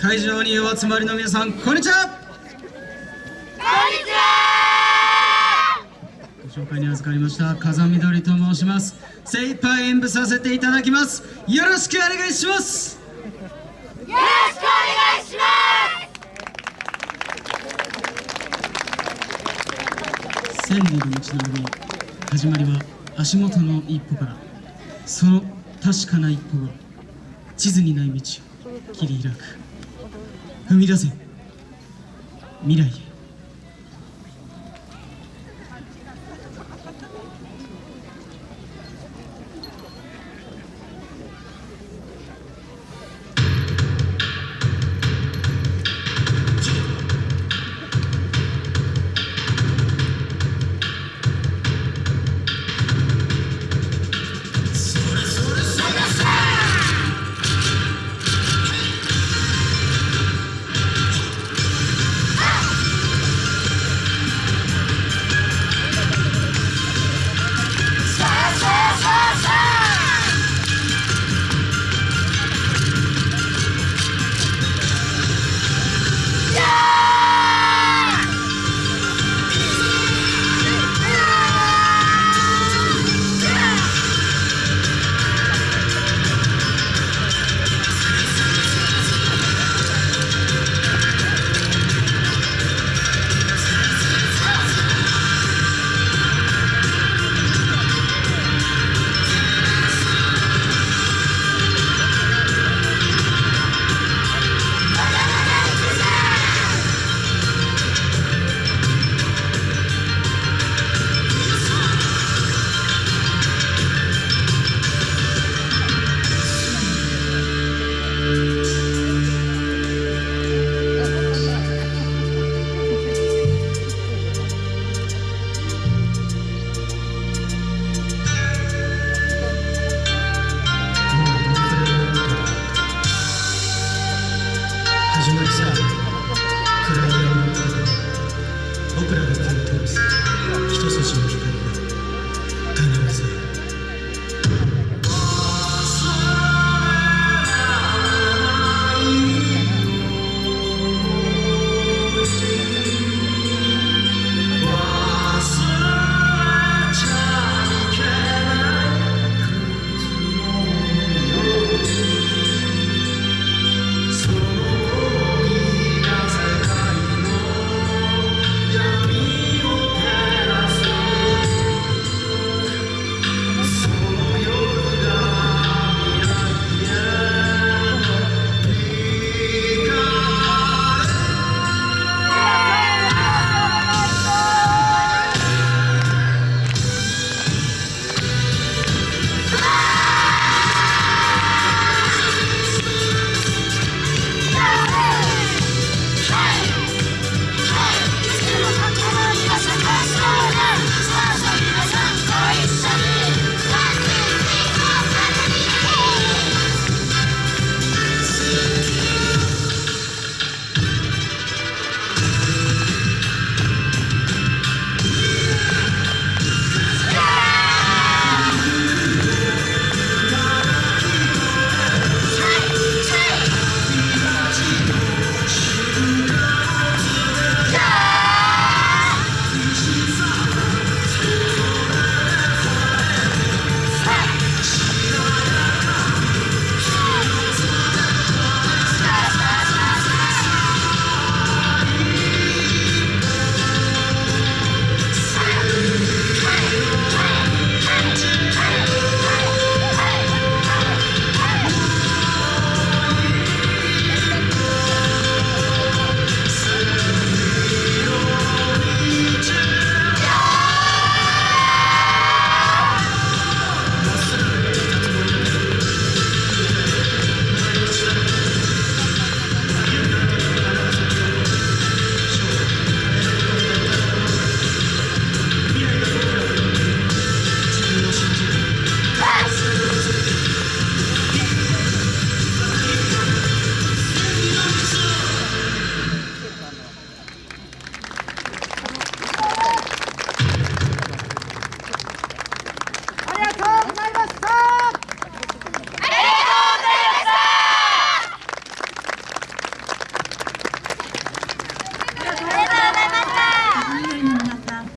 会場にお集まりの皆さんこんにちは。こんにちはご紹介に預かりました風見鶏と申します。精一杯演舞させていただきます。よろしくお願いします。よろしくお願いします。千里の道のり始まりは足元の一歩から。その確かな一歩が地図にない道を切り開く。踏み出せ。未来へ。始まりさ。暗闇の中で僕らが手を通す一筋の光